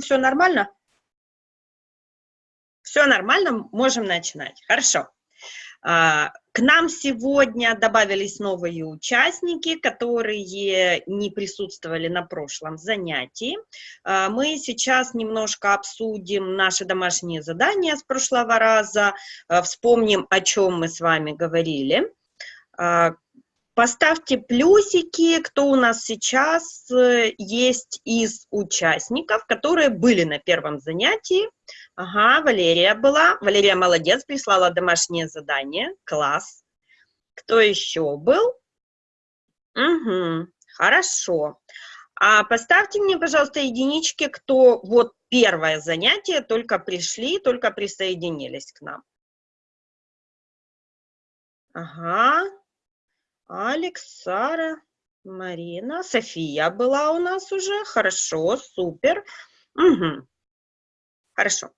все нормально? Все нормально, можем начинать. Хорошо. А, к нам сегодня добавились новые участники, которые не присутствовали на прошлом занятии. А, мы сейчас немножко обсудим наши домашние задания с прошлого раза, а, вспомним, о чем мы с вами говорили. Поставьте плюсики, кто у нас сейчас э, есть из участников, которые были на первом занятии. Ага, Валерия была. Валерия молодец, прислала домашнее задание. Класс. Кто еще был? Угу, хорошо. А поставьте мне, пожалуйста, единички, кто вот первое занятие, только пришли, только присоединились к нам. Ага, Алекс, Сара, Марина, София была у нас уже, хорошо, супер. Угу. Хорошо.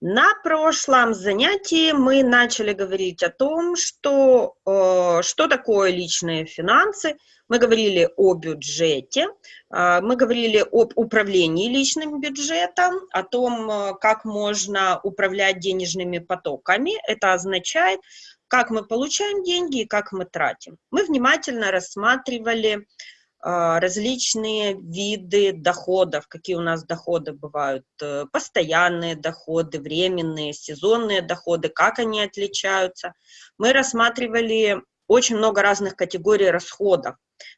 На прошлом занятии мы начали говорить о том, что, э, что такое личные финансы. Мы говорили о бюджете, э, мы говорили об управлении личным бюджетом, о том, э, как можно управлять денежными потоками. Это означает, как мы получаем деньги и как мы тратим. Мы внимательно рассматривали а, различные виды доходов, какие у нас доходы бывают, э, постоянные доходы, временные, сезонные доходы, как они отличаются. Мы рассматривали очень много разных категорий расходов,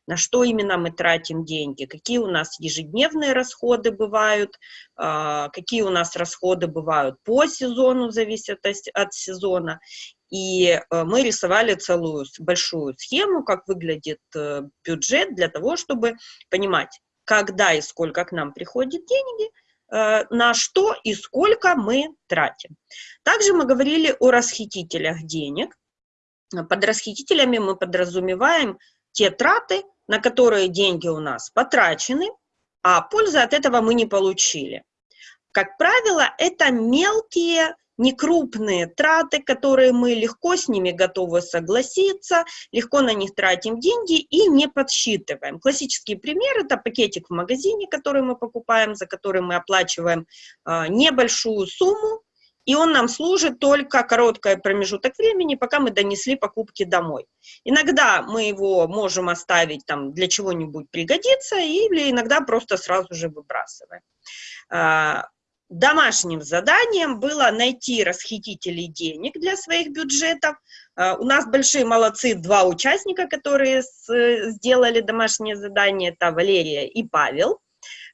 на что именно мы тратим деньги, какие у нас ежедневные расходы бывают, а, какие у нас расходы бывают по сезону, зависит от сезона, и э, мы рисовали целую большую схему, как выглядит э, бюджет, для того, чтобы понимать, когда и сколько к нам приходит деньги, э, на что и сколько мы тратим. Также мы говорили о расхитителях денег. Под расхитителями мы подразумеваем те траты, на которые деньги у нас потрачены, а пользы от этого мы не получили. Как правило, это мелкие некрупные траты, которые мы легко с ними готовы согласиться, легко на них тратим деньги и не подсчитываем. Классический пример – это пакетик в магазине, который мы покупаем, за который мы оплачиваем э, небольшую сумму, и он нам служит только короткий промежуток времени, пока мы донесли покупки домой. Иногда мы его можем оставить там для чего-нибудь пригодится, или иногда просто сразу же выбрасываем. Домашним заданием было найти расхитителей денег для своих бюджетов. А, у нас большие молодцы, два участника, которые сделали домашнее задание, это Валерия и Павел.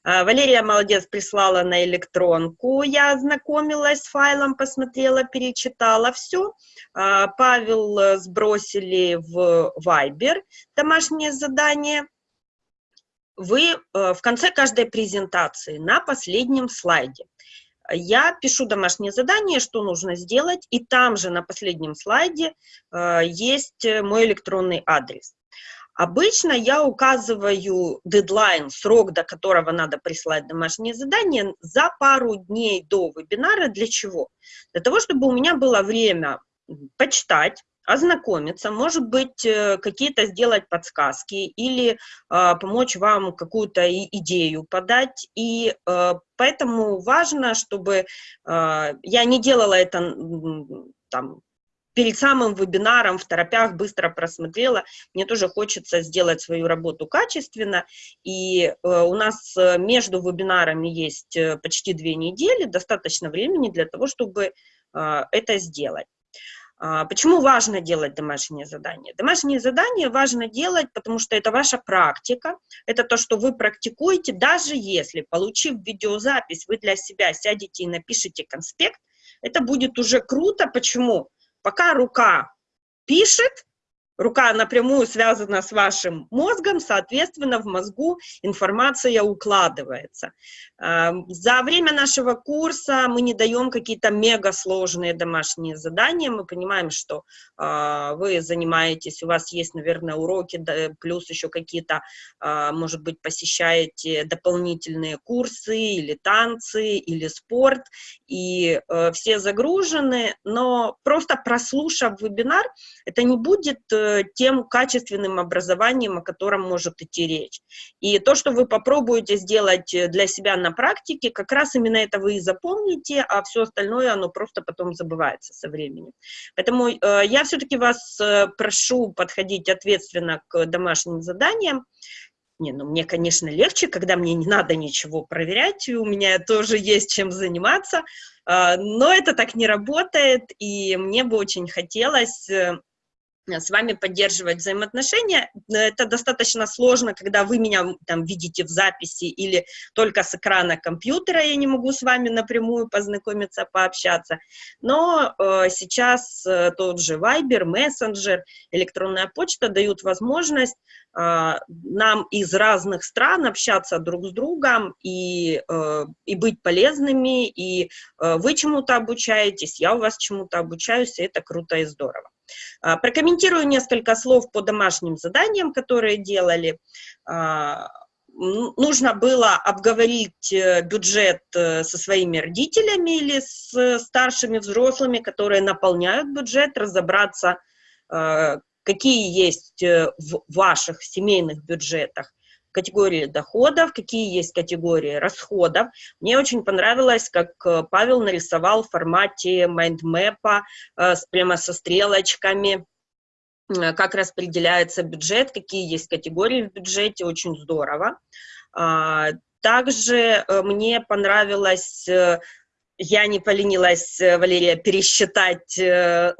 А, Валерия, молодец, прислала на электронку, я ознакомилась с файлом, посмотрела, перечитала все. А, Павел э, сбросили в Viber домашнее задание. Вы э, в конце каждой презентации на последнем слайде я пишу домашнее задание, что нужно сделать, и там же на последнем слайде э, есть мой электронный адрес. Обычно я указываю дедлайн, срок, до которого надо прислать домашнее задание, за пару дней до вебинара. Для чего? Для того, чтобы у меня было время почитать, ознакомиться, может быть, э, какие-то сделать подсказки или э, помочь вам какую-то идею подать. И э, поэтому важно, чтобы э, я не делала это там, перед самым вебинаром в торопях быстро просмотрела. Мне тоже хочется сделать свою работу качественно. И э, у нас э, между вебинарами есть э, почти две недели, достаточно времени для того, чтобы э, это сделать. А, почему важно делать домашние задания? Домашние задания важно делать, потому что это ваша практика, это то, что вы практикуете, даже если, получив видеозапись, вы для себя сядете и напишите конспект, это будет уже круто. Почему? Пока рука пишет, рука напрямую связана с вашим мозгом, соответственно, в мозгу информация укладывается. За время нашего курса мы не даем какие-то мега сложные домашние задания, мы понимаем, что а, вы занимаетесь, у вас есть, наверное, уроки, плюс еще какие-то, а, может быть, посещаете дополнительные курсы или танцы, или спорт, и э, все загружены, но просто прослушав вебинар, это не будет э, э, тем качественным образованием, о котором может идти речь. И то, что вы попробуете сделать э, для себя на практике, как раз именно это вы и запомните, а все остальное, оно просто потом забывается со временем. Поэтому э, я все-таки вас э, прошу подходить ответственно к домашним заданиям, не, ну мне, конечно, легче, когда мне не надо ничего проверять, у меня тоже есть чем заниматься, а, но это так не работает, и мне бы очень хотелось э, Э, с вами поддерживать взаимоотношения. Это достаточно сложно, когда вы меня там видите в записи или только с экрана компьютера, я не могу с вами напрямую познакомиться, пообщаться. Но э, сейчас э, тот же Viber, Messenger, электронная почта дают возможность э, нам из разных стран общаться друг с другом и, э, и быть полезными, и э, вы чему-то обучаетесь, я у вас чему-то обучаюсь, и это круто и здорово. А, прокомментирую несколько слов по домашним заданиям, которые делали. А, нужно было обговорить э, бюджет э, со своими родителями или с старшими взрослыми, которые наполняют бюджет, разобраться, какие есть э, в ваших семейных бюджетах категории доходов, какие есть категории расходов. Мне очень понравилось, как э, Павел нарисовал в формате майндмэпа э, прямо со стрелочками, э, как распределяется бюджет, какие есть категории в бюджете, очень здорово. А, также мне понравилось я не поленилась, Валерия, пересчитать,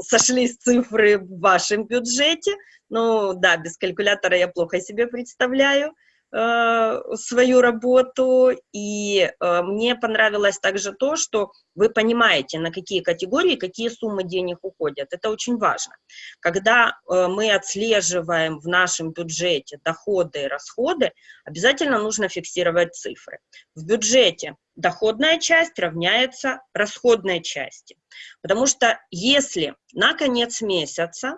сошлись цифры в вашем бюджете. Ну, да, без калькулятора я плохо себе представляю. Э, свою работу, и э, мне понравилось также то, что вы понимаете, на какие категории, какие суммы денег уходят. Это очень важно. Когда э, мы отслеживаем в нашем бюджете доходы и расходы, обязательно нужно фиксировать цифры. В бюджете доходная часть равняется расходной части. Потому что если на конец месяца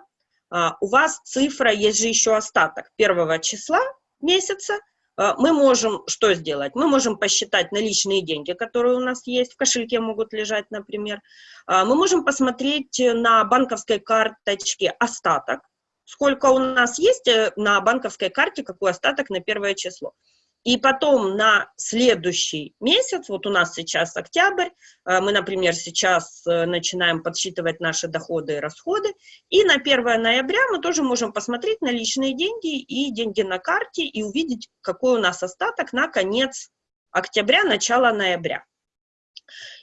у вас цифра, есть же еще остаток первого числа, месяца, а, мы можем что сделать? Мы можем посчитать наличные деньги, которые у нас есть, в кошельке могут лежать, например. А, мы можем посмотреть на банковской карточке остаток, сколько у нас есть э, на банковской карте, какой остаток на первое число. И потом на следующий месяц, вот у нас сейчас октябрь, э, мы, например, сейчас э, начинаем подсчитывать наши доходы и расходы, и на 1 ноября мы тоже можем посмотреть на личные деньги и деньги на карте и увидеть, какой у нас остаток на конец октября, начало ноября.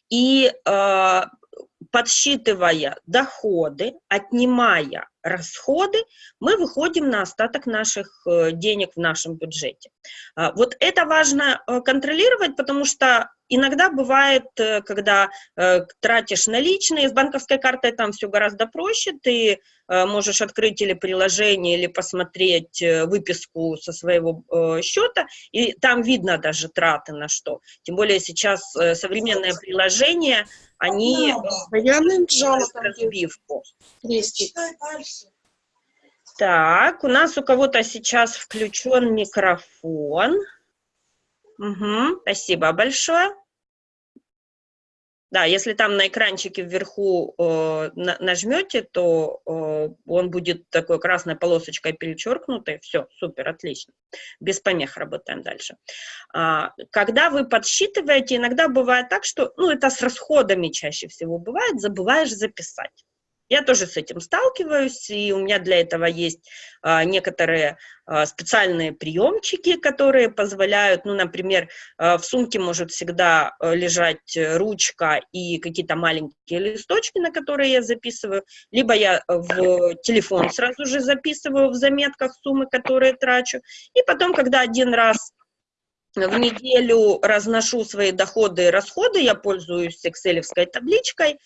И э, подсчитывая доходы, отнимая расходы, мы выходим на остаток наших э, денег в нашем бюджете. А, вот это важно э, контролировать, потому что иногда бывает, э, когда тратишь наличные, с банковской картой там все гораздо проще, ты можешь открыть или приложение, или посмотреть выписку со своего счета, и там видно даже траты на что. Тем более сейчас современные приложения, они постоянно разбивку. Так, у нас у кого-то сейчас включен микрофон. Угу, спасибо большое. Да, если там на экранчике вверху э, нажмете, то э, он будет такой красной полосочкой перечеркнутый. Все, супер, отлично. Без помех работаем дальше. А, когда вы подсчитываете, иногда бывает так, что, ну, это с расходами чаще всего бывает, забываешь записать. Я тоже с этим сталкиваюсь, и у меня для этого есть а, некоторые а, специальные приемчики, которые позволяют, ну, например, а, в сумке может всегда а, лежать ручка и какие-то маленькие листочки, на которые я записываю, либо я в телефон сразу же записываю в заметках суммы, которые трачу, и потом, когда один раз в неделю разношу свои доходы и расходы, я пользуюсь excel табличкой,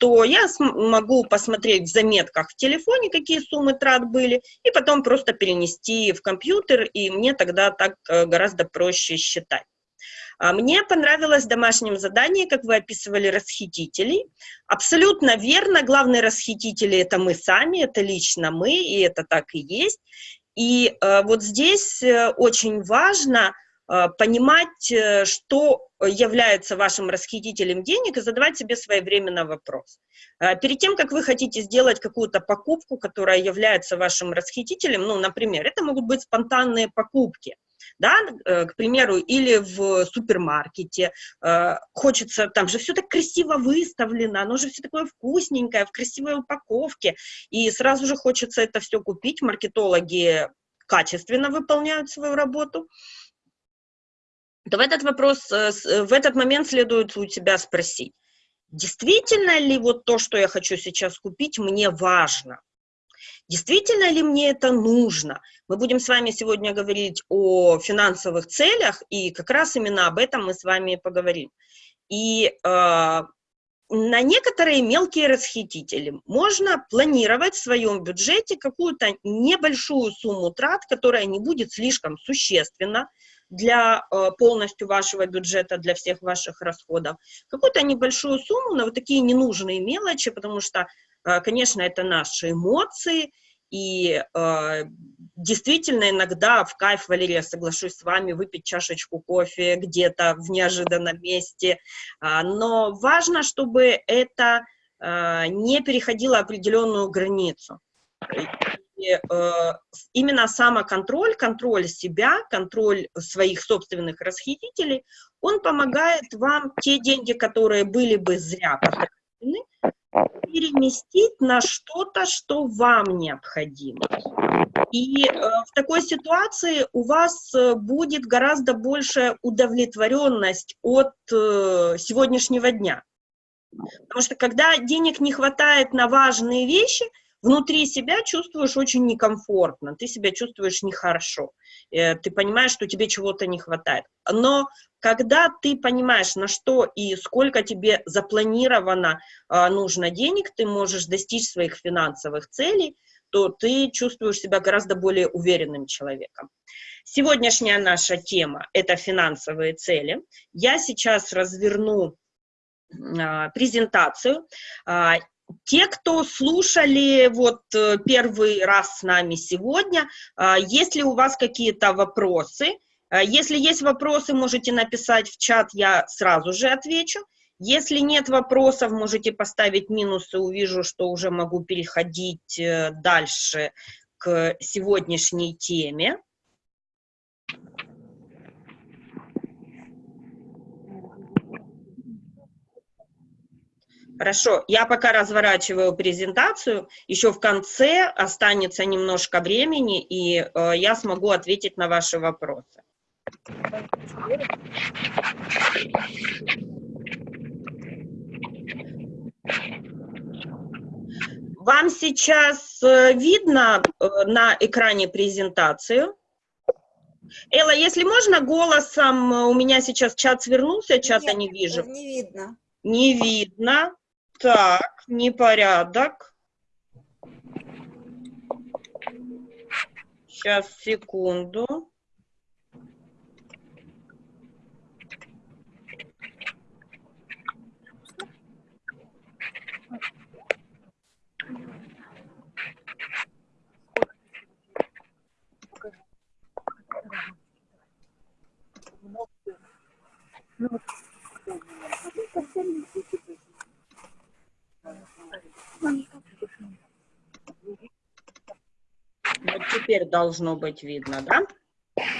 то я могу посмотреть в заметках в телефоне, какие суммы трат были, и потом просто перенести в компьютер, и мне тогда так э, гораздо проще считать. А мне понравилось домашнее задание, как вы описывали расхитителей. Абсолютно верно, главные расхитители – это мы сами, это лично мы, и это так и есть. И э, вот здесь э, очень важно понимать, э, что является вашим расхитителем денег и задавать себе своевременно вопрос. Перед тем, как вы хотите сделать какую-то покупку, которая является вашим расхитителем, ну, например, это могут быть спонтанные покупки, да, э, к примеру, или в супермаркете, э, хочется, там же все так красиво выставлено, оно же все такое вкусненькое, в красивой упаковке, и сразу же хочется это все купить, маркетологи качественно выполняют свою работу, то в этот вопрос, э, в этот момент следует у тебя спросить, действительно ли вот то, что я хочу сейчас купить, мне важно? Действительно ли мне это нужно? Мы будем с вами сегодня говорить о финансовых целях, и как раз именно об этом мы с вами поговорим. И э, на некоторые мелкие расхитители можно планировать в своем бюджете какую-то небольшую сумму трат, которая не будет слишком существенна для э, полностью вашего бюджета, для всех ваших расходов. Какую-то небольшую сумму на вот такие ненужные мелочи, потому что а, конечно, это наши эмоции, и э, действительно иногда в кайф, Валерия, соглашусь с вами, выпить чашечку кофе где-то в неожиданном месте, э, но важно, чтобы это э, не переходило определенную границу. Э, именно самоконтроль, контроль себя, контроль своих собственных расхитителей, он помогает вам те деньги, которые были бы зря потрачены, переместить на что-то, что вам необходимо. И э, в такой ситуации у вас э, будет гораздо большая удовлетворенность от сегодняшнего дня. Потому что когда денег не хватает на важные вещи, внутри себя чувствуешь очень некомфортно, ты себя чувствуешь нехорошо, э, ты понимаешь, что тебе чего-то не хватает. Но когда ты понимаешь, на что и сколько тебе запланировано э, нужно денег, ты можешь достичь своих финансовых целей, то ты чувствуешь себя гораздо более уверенным человеком. Сегодняшняя наша тема – это финансовые цели. Я сейчас разверну а, презентацию. Те, кто слушали вот э, первый раз с нами сегодня, а, есть ли у вас какие-то вопросы? А, если есть вопросы, можете написать в чат, я сразу же отвечу. Если нет вопросов, можете поставить минусы, увижу, что уже могу переходить э, дальше к сегодняшней теме. Хорошо, я пока разворачиваю презентацию, еще в конце останется немножко времени, и э, я смогу ответить на ваши вопросы. Вам сейчас э, видно э, на экране презентацию? Элла, если можно, голосом, э, у меня сейчас чат свернулся, чата Нет, не вижу. Не видно. Не видно. Так, непорядок. Сейчас, секунду. Ну, вот теперь должно быть видно, да?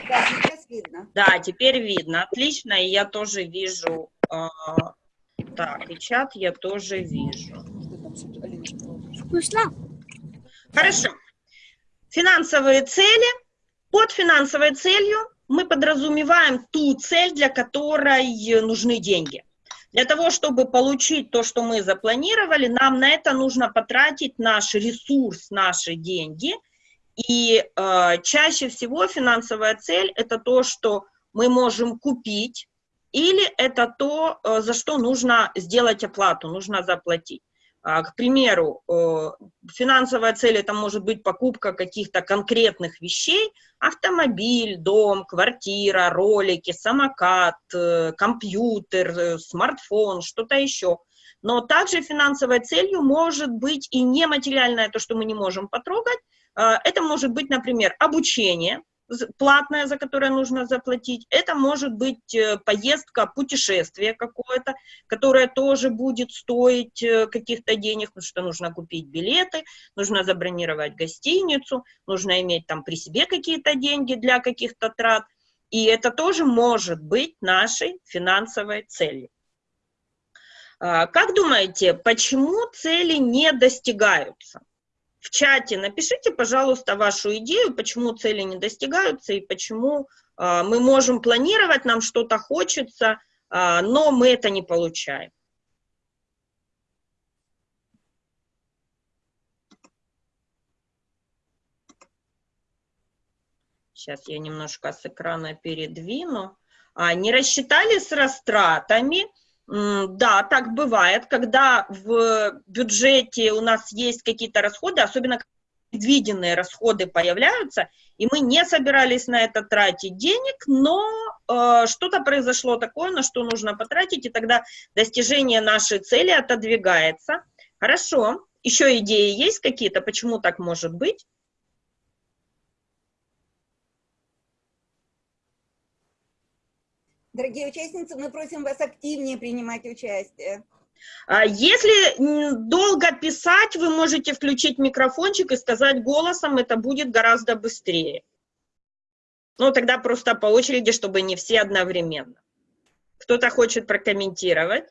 Да, сейчас видно. Да, теперь видно. Отлично, и я тоже вижу. Э, так, и чат я тоже вижу. Вкусно? Хорошо. Финансовые цели. Под финансовой целью мы подразумеваем ту цель, для которой нужны деньги. Для того, чтобы получить то, что мы запланировали, нам на это нужно потратить наш ресурс, наши деньги. И э, чаще всего финансовая цель – это то, что мы можем купить, или это то, э, за что нужно сделать оплату, нужно заплатить. А, к примеру, э, финансовая цель это может быть покупка каких-то конкретных вещей, автомобиль, дом, квартира, ролики, самокат, э, компьютер, э, смартфон, что-то еще. Но также финансовой целью может быть и нематериальное, то, что мы не можем потрогать. Это может быть, например, обучение, платная, за которое нужно заплатить. Это может быть э, поездка, путешествие какое-то, которое тоже будет стоить э, каких-то денег, потому что нужно купить билеты, нужно забронировать гостиницу, нужно иметь там при себе какие-то деньги для каких-то трат. И это тоже может быть нашей финансовой целью. А, как думаете, почему цели не достигаются? В чате напишите, пожалуйста, вашу идею, почему цели не достигаются и почему э, мы можем планировать, нам что-то хочется, э, но мы это не получаем. Сейчас я немножко с экрана передвину. А, не рассчитали с растратами, да, так бывает, когда в бюджете у нас есть какие-то расходы, особенно предвиденные расходы появляются, и мы не собирались на это тратить денег, но э, что-то произошло такое, на что нужно потратить, и тогда достижение нашей цели отодвигается. Хорошо, еще идеи есть какие-то, почему так может быть? Дорогие участницы, мы просим вас активнее принимать участие. А если долго писать, вы можете включить микрофончик и сказать голосом, это будет гораздо быстрее. Ну, тогда просто по очереди, чтобы не все одновременно. Кто-то хочет прокомментировать?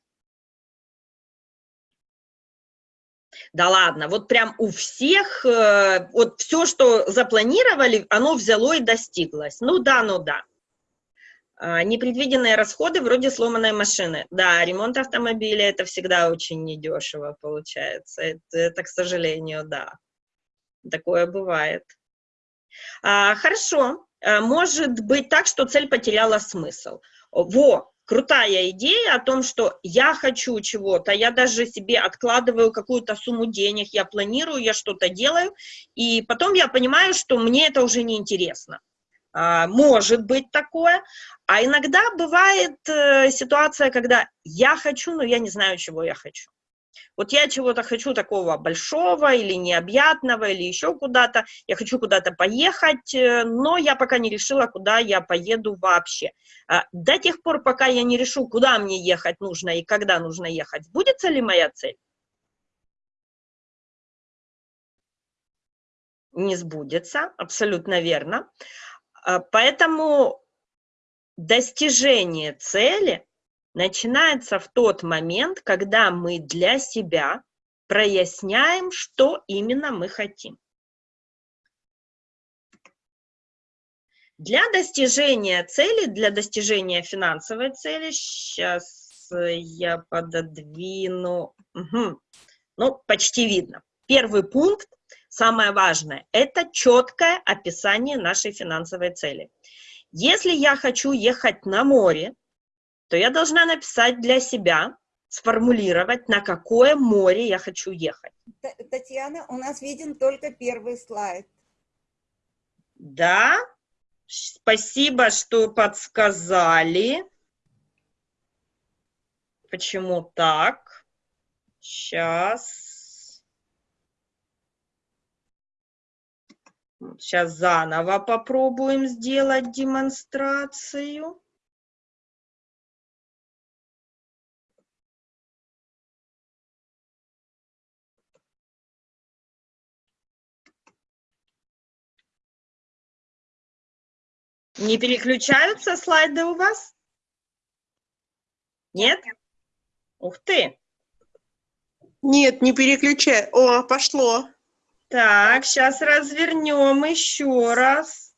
Да ладно, вот прям у всех, э, вот все, что запланировали, оно взяло и достиглось. Ну да, ну да. А, непредвиденные расходы вроде сломанной машины. Да, ремонт автомобиля это всегда очень недешево получается. Это, это к сожалению, да. Такое бывает. А, хорошо. А, может быть так, что цель потеряла смысл. Во, крутая идея о том, что я хочу чего-то, я даже себе откладываю какую-то сумму денег, я планирую, я что-то делаю, и потом я понимаю, что мне это уже не интересно. А, может быть такое, а иногда бывает э, ситуация, когда я хочу, но я не знаю, чего я хочу. Вот я чего-то хочу такого большого или необъятного, или еще куда-то, я хочу куда-то поехать, э, но я пока не решила, куда я поеду вообще. А, до тех пор, пока я не решу, куда мне ехать нужно и когда нужно ехать, сбудется ли моя цель? Не сбудется, абсолютно верно. А, поэтому достижение цели начинается в тот момент, когда мы для себя проясняем, что именно мы хотим. Для достижения цели, для достижения финансовой цели, сейчас я пододвину, угу. ну, почти видно. Первый пункт самое важное, это четкое описание нашей финансовой цели. Если я хочу ехать на море, то я должна написать для себя, сформулировать, на какое море я хочу ехать. Татьяна, у нас виден только первый слайд. Да, спасибо, что подсказали. Почему так? Сейчас. Сейчас заново попробуем сделать демонстрацию. Не переключаются слайды у вас? Нет? Ух ты! Нет, не переключай. О, пошло. Так, сейчас развернем еще раз.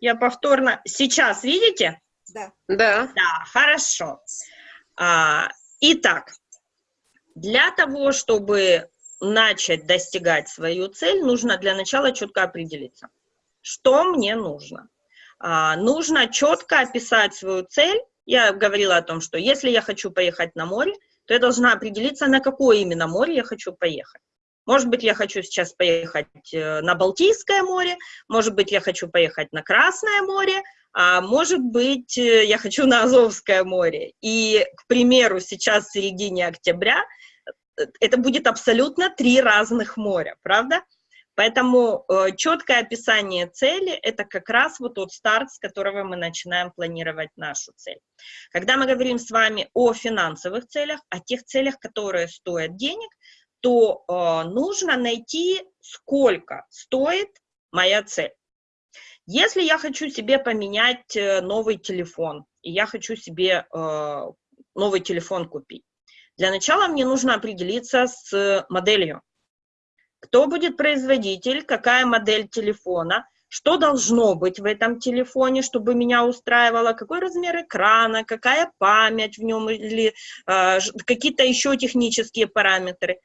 Я повторно... Сейчас видите? Да. Да. Да, хорошо. А, итак, для того, чтобы начать достигать свою цель, нужно для начала четко определиться, что мне нужно. А, нужно четко описать свою цель. Я говорила о том, что если я хочу поехать на море, то я должна определиться, на какое именно море я хочу поехать. Может быть, я хочу сейчас поехать э, на Балтийское море, может быть, я хочу поехать на Красное море, а может быть, э, я хочу на Азовское море. И, к примеру, сейчас в середине октября э, это будет абсолютно три разных моря, правда? Поэтому э, четкое описание цели – это как раз вот тот старт, с которого мы начинаем планировать нашу цель. Когда мы говорим с вами о финансовых целях, о тех целях, которые стоят денег, то э, нужно найти, сколько стоит моя цель. Если я хочу себе поменять э, новый телефон, и я хочу себе э, новый телефон купить, для начала мне нужно определиться с моделью кто будет производитель, какая модель телефона, что должно быть в этом телефоне, чтобы меня устраивало, какой размер экрана, какая память в нем или э, какие-то еще технические параметры.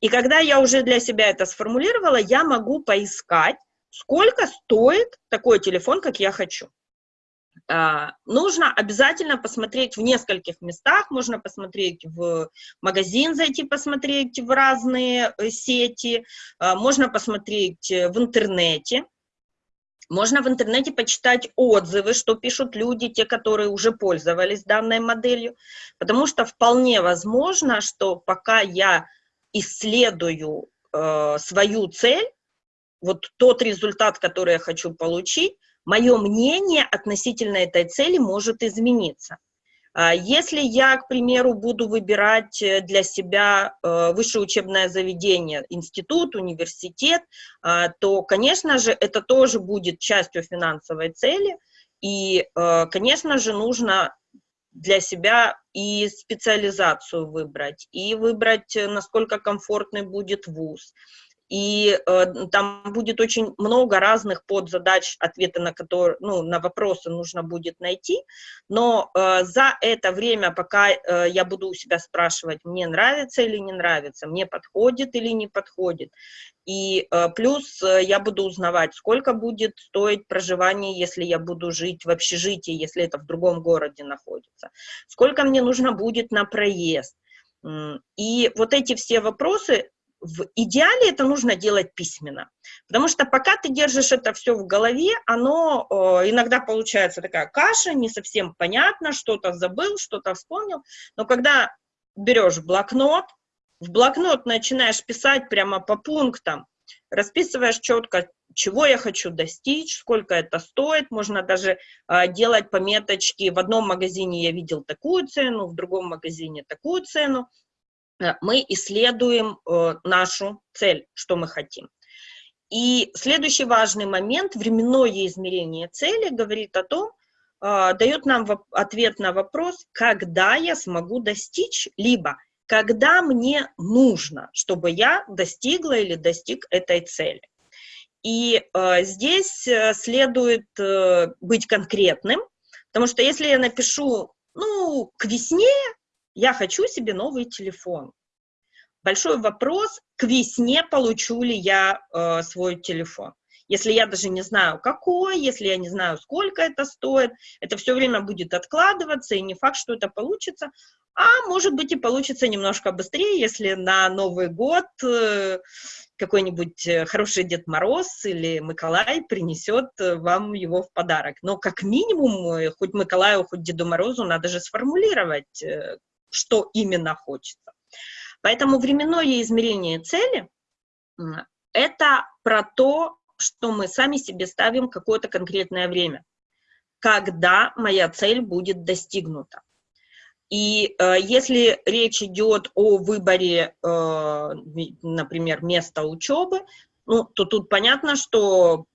И когда я уже для себя это сформулировала, я могу поискать, сколько стоит такой телефон, как я хочу. А, нужно обязательно посмотреть в нескольких местах, можно посмотреть в магазин, зайти посмотреть в разные э, сети, а, можно посмотреть э, в интернете, можно в интернете почитать отзывы, что пишут люди, те, которые уже пользовались данной моделью, потому что вполне возможно, что пока я исследую э, свою цель, вот тот результат, который я хочу получить, мое мнение относительно этой цели может измениться. А, если я, к примеру, буду выбирать э, для себя э, высшее учебное заведение, институт, университет, а, то, конечно же, это тоже будет частью финансовой цели, и, э, конечно же, нужно для себя и специализацию выбрать, и выбрать, насколько комфортный будет вуз, и э, там будет очень много разных подзадач, ответы на которые, ну, на вопросы нужно будет найти, но э, за это время, пока э, я буду у себя спрашивать, мне нравится или не нравится, мне подходит или не подходит, и э, плюс э, я буду узнавать, сколько будет стоить проживание, если я буду жить в общежитии, если это в другом городе находится, сколько мне нужно будет на проезд, и вот эти все вопросы в идеале это нужно делать письменно, потому что пока ты держишь это все в голове, оно э, иногда получается такая каша, не совсем понятно, что-то забыл, что-то вспомнил, но когда берешь блокнот, в блокнот начинаешь писать прямо по пунктам, расписываешь четко, чего я хочу достичь, сколько это стоит, можно даже э, делать пометочки, в одном магазине я видел такую цену, в другом магазине такую цену, мы исследуем э, нашу цель, что мы хотим. И следующий важный момент, временное измерение цели, говорит о том, э, дает нам ответ на вопрос, когда я смогу достичь, либо когда мне нужно, чтобы я достигла или достиг этой цели. И э, здесь следует э, быть конкретным, потому что если я напишу, ну, к весне я хочу себе новый телефон. Большой вопрос, к весне получу ли я э, свой телефон. Если я даже не знаю, какой, если я не знаю, сколько это стоит, это все время будет откладываться, и не факт, что это получится. А может быть и получится немножко быстрее, если на Новый год э, какой-нибудь э, хороший Дед Мороз или Николай принесет э, вам его в подарок. Но как минимум, хоть Николаю, хоть Деду Морозу надо же сформулировать, что именно хочется. Поэтому временное измерение цели – это про то, что мы сами себе ставим какое-то конкретное время, когда моя цель будет достигнута. И э, если речь идет о выборе, э, например, места учебы, ну, то тут понятно, что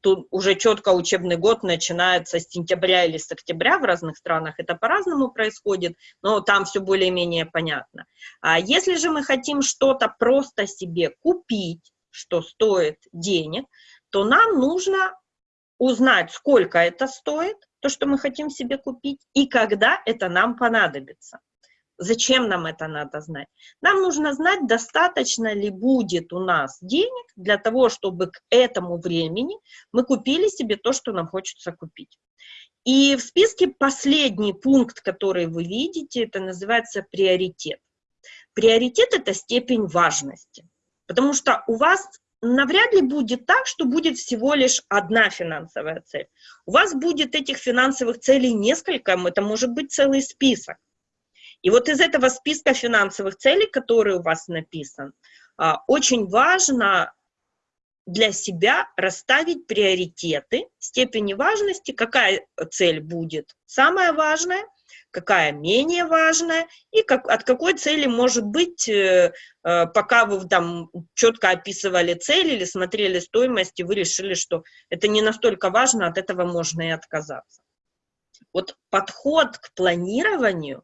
тут уже четко учебный год начинается с сентября или с октября, в разных странах это по-разному происходит, но там все более-менее понятно. А если же мы хотим что-то просто себе купить, что стоит денег, то нам нужно узнать, сколько это стоит, то, что мы хотим себе купить, и когда это нам понадобится. Зачем нам это надо знать? Нам нужно знать, достаточно ли будет у нас денег для того, чтобы к этому времени мы купили себе то, что нам хочется купить. И в списке последний пункт, который вы видите, это называется приоритет. Приоритет – это степень важности, потому что у вас навряд ли будет так, что будет всего лишь одна финансовая цель. У вас будет этих финансовых целей несколько, это может быть целый список. И вот из этого списка финансовых целей, который у вас написан, а, очень важно для себя расставить приоритеты степени важности, какая цель будет самая важная, какая менее важная, и как, от какой цели может быть, э, э, пока вы там четко описывали цель или смотрели стоимость, и вы решили, что это не настолько важно, от этого можно и отказаться. Вот подход к планированию,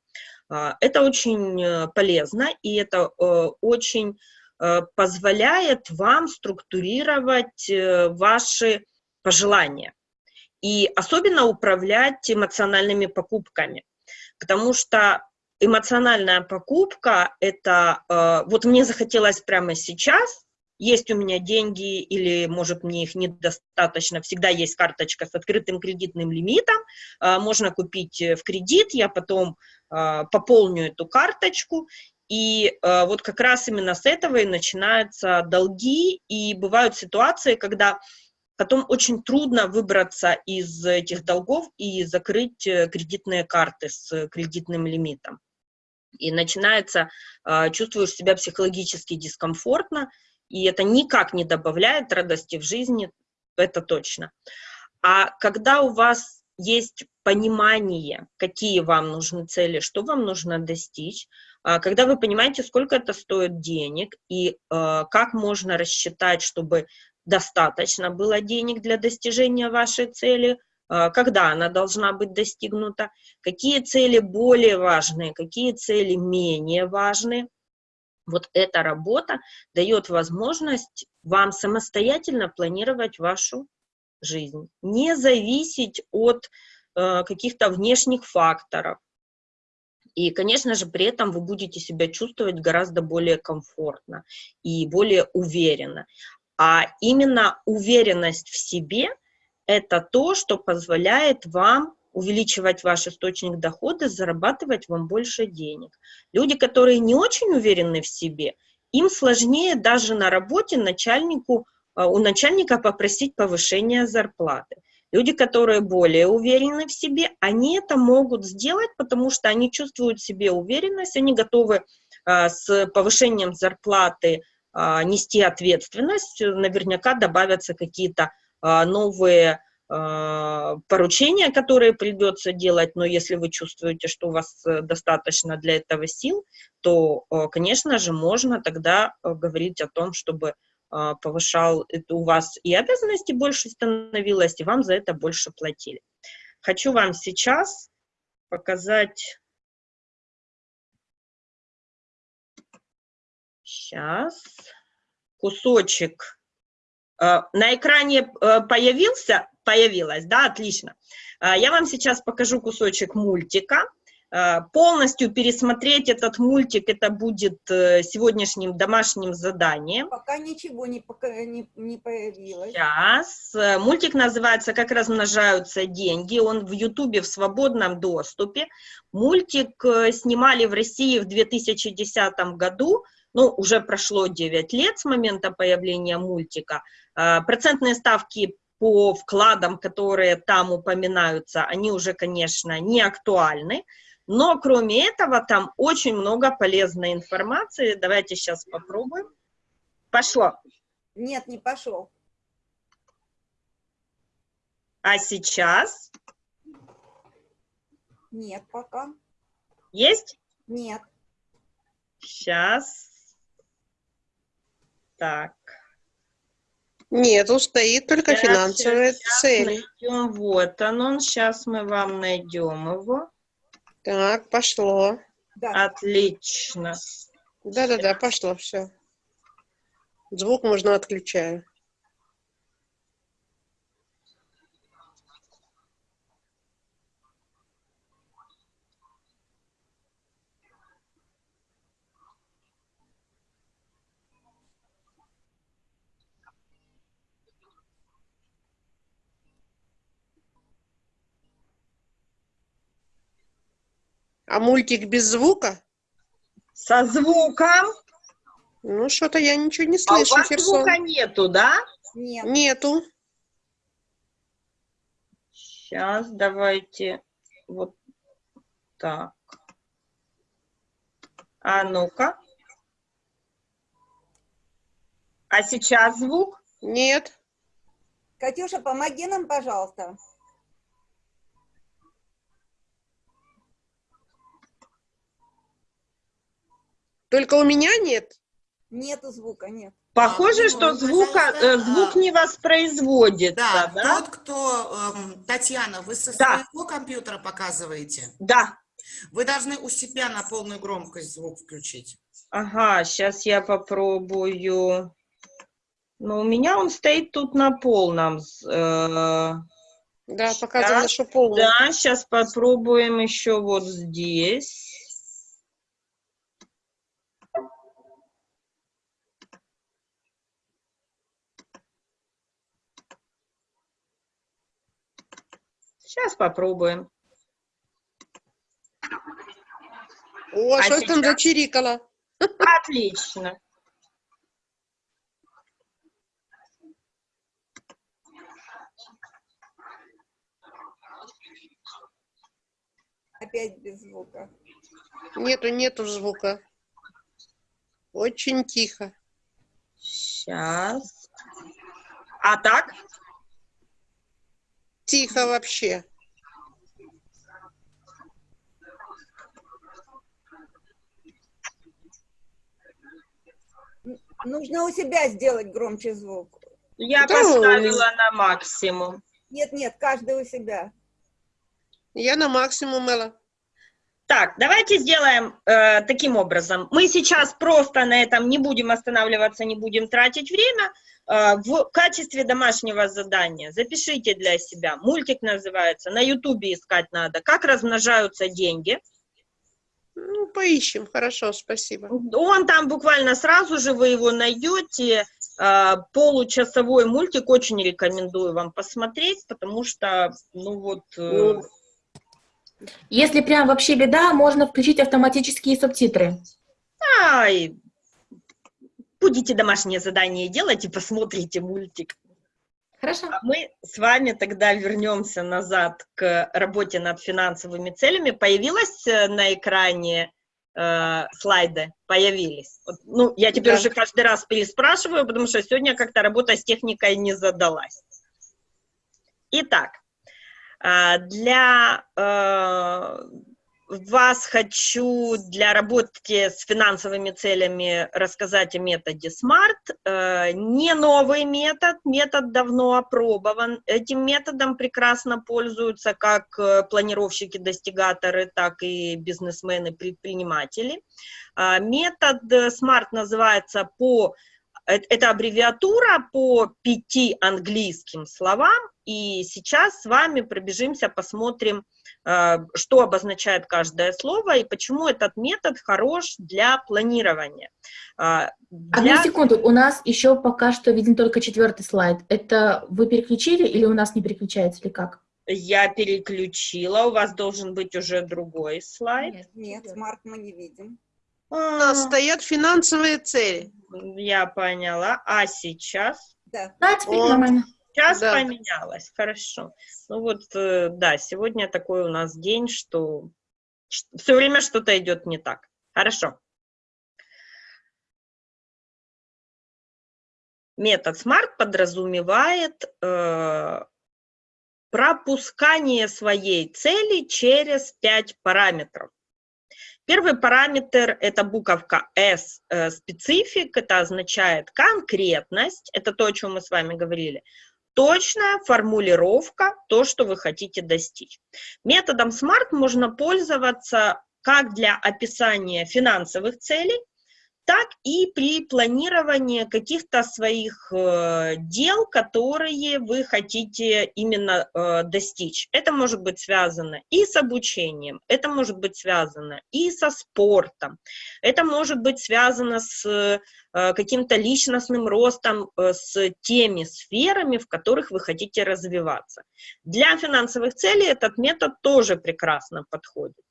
это очень э, полезно, и это э, очень э, позволяет вам структурировать ваши пожелания и особенно управлять эмоциональными покупками. Потому что эмоциональная покупка – это вот мне захотелось прямо сейчас, есть у меня деньги или, может, мне их недостаточно, всегда есть карточка с открытым кредитным лимитом, э, можно купить в кредит, я потом э, пополню эту карточку, и э, вот как раз именно с этого и начинаются долги, и бывают ситуации, когда Потом очень трудно выбраться из этих долгов и закрыть э, кредитные карты с кредитным лимитом. И начинается, а, чувствуешь себя психологически дискомфортно, и это никак не добавляет радости в жизни, это точно. А когда у вас есть понимание, какие вам нужны цели, что вам нужно достичь, а, когда вы понимаете, сколько это стоит денег и а, как можно рассчитать, чтобы достаточно было денег для достижения вашей цели, а, когда она должна быть достигнута, какие цели более важные, какие цели менее важные. Вот эта работа дает возможность вам самостоятельно планировать вашу жизнь, не зависеть от э, каких-то внешних факторов. И, конечно же, при этом вы будете себя чувствовать гораздо более комфортно и более уверенно. А именно уверенность в себе – это то, что позволяет вам увеличивать ваш источник дохода, зарабатывать вам больше денег. Люди, которые не очень уверены в себе, им сложнее даже на работе начальнику, а, у начальника попросить повышения зарплаты. Люди, которые более уверены в себе, они это могут сделать, потому что они чувствуют в себе уверенность, они готовы а, с повышением зарплаты а, нести ответственность, наверняка добавятся какие-то новые поручения, которые придется делать, но если вы чувствуете, что у вас э, достаточно для этого сил, то, конечно же, можно тогда э, говорить о том, чтобы повышал у вас и обязанности больше становилось, и вам за это больше платили. Хочу вам сейчас показать Сейчас. Кусочек. Э, на экране э, появился? Появилась, да, отлично. Э, я вам сейчас покажу кусочек мультика. Полностью пересмотреть этот мультик, это будет сегодняшним домашним заданием. Пока ничего не, пока, не, не появилось. Сейчас. Мультик называется «Как размножаются деньги». Он в Ютубе в свободном доступе. Мультик снимали в России в 2010 году ну, уже прошло 9 лет с момента появления мультика, а, процентные ставки по вкладам, которые там упоминаются, они уже, конечно, не актуальны, но кроме этого там очень много полезной информации. Давайте сейчас попробуем. Пошло. Нет, не пошел. А сейчас? Нет пока. Есть? Нет. Сейчас. Так. Нет, стоит только Сейчас, финансовые сейчас цели. найдем. Вот он, он. Сейчас мы вам найдем его. Так, пошло. Да. Отлично. Да-да-да, пошло все. Звук можно отключаю. А мультик без звука? Со звуком. Ну, что-то я ничего не А у слышу, вас Херсон. звука нету, да? Нет. Нету. Сейчас давайте вот так. А ну-ка. А сейчас звук? Нет. Катюша, помоги нам, пожалуйста. Только у меня нет. Нету звука, нет. Похоже, ну, что звука, пожалуйста, э, звук а, не воспроизводится, Да, да? тот, кто... эм, Татьяна, вы со Да. своего компьютера показываете? Да. Вы должны у себя на полную громкость звук включить. Ага, сейчас я попробую. Ну, у меня он стоит тут на полном. э, Да, показано, Щас. что полный. Да, сейчас попробуем еще вот здесь. Сейчас попробуем. О, А что там сейчас? зачирикало? Отлично. Опять без звука. Нету, нету звука. Очень тихо. Сейчас. А так? Тихо вообще. Нужно у себя сделать громче звук. Я Да, поставила на максимум. Нет, нет, каждый у себя. Я на максимум, Элла. Так, давайте сделаем э, таким образом. Мы сейчас просто на этом не будем останавливаться, не будем тратить время. Э, в качестве домашнего задания запишите для себя. Мультик называется, на ютубе искать надо. Как размножаются деньги. Ну, поищем. Хорошо, спасибо. Он там буквально сразу же, вы его найдете. Э, получасовой мультик очень рекомендую вам посмотреть, потому что, ну вот... э, Ну, Если прям вообще беда, можно включить автоматические субтитры. Ай, будете домашнее задание делать и посмотрите мультик. Хорошо. А мы с вами тогда вернемся назад к работе над финансовыми целями. Появилась э, на экране э, слайды? Появились. Ну, я теперь Да. уже каждый раз переспрашиваю, потому что сегодня как-то работа с техникой не задалась. Итак, а, для э, вас хочу для работы с финансовыми целями рассказать о методе SMART. Э, Не новый метод, метод давно опробован. Этим методом прекрасно пользуются как э, планировщики-достигаторы, так и бизнесмены-предприниматели. А, Метод э, SMART называется по э- это аббревиатура по пяти английским словам, и сейчас с вами пробежимся, посмотрим, э, что обозначает каждое слово и почему этот метод хорош для планирования. А, Одну Для... секунду, у нас еще пока что виден только четвертый слайд. Это вы переключили или у нас не переключается, или как? Я переключила, у вас должен быть уже другой слайд. Нет, смарт мы не видим. у нас А, стоят финансовые цели. Я поняла. А сейчас? Да. Да, теперь нормально. Сейчас Да. поменялось, хорошо. Ну вот, э, да, сегодня такой у нас день, что все время что-то идет не так. Хорошо. Метод SMART подразумевает э, пропускание своей цели через пять параметров. Первый параметр – это буковка S, э, специфик, это означает конкретность, это то, о чем мы с вами говорили. Точная формулировка, то, что вы хотите достичь. Методом SMART можно пользоваться как для описания финансовых целей, так и при планировании каких-то своих э, дел, которые вы хотите именно э, достичь. Это может быть связано и с обучением, это может быть связано и со спортом, это может быть связано с э, каким-то личностным ростом, с теми сферами, в которых вы хотите развиваться. Для финансовых целей этот метод тоже прекрасно подходит.